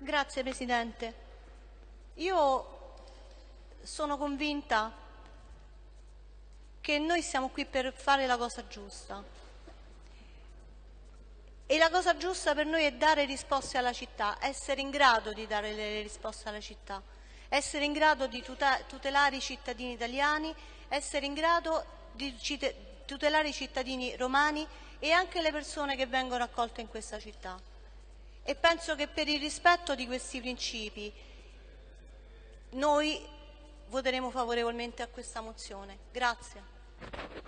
Grazie Presidente. Io sono convinta che noi siamo qui per fare la cosa giusta. E la cosa giusta per noi è dare risposte alla città, essere in grado di dare le risposte alla città, essere in grado di tutelare i cittadini italiani, essere in grado di tutelare i cittadini romani e anche le persone che vengono accolte in questa città. E penso che per il rispetto di questi principi noi voteremo favorevolmente a questa mozione. Grazie.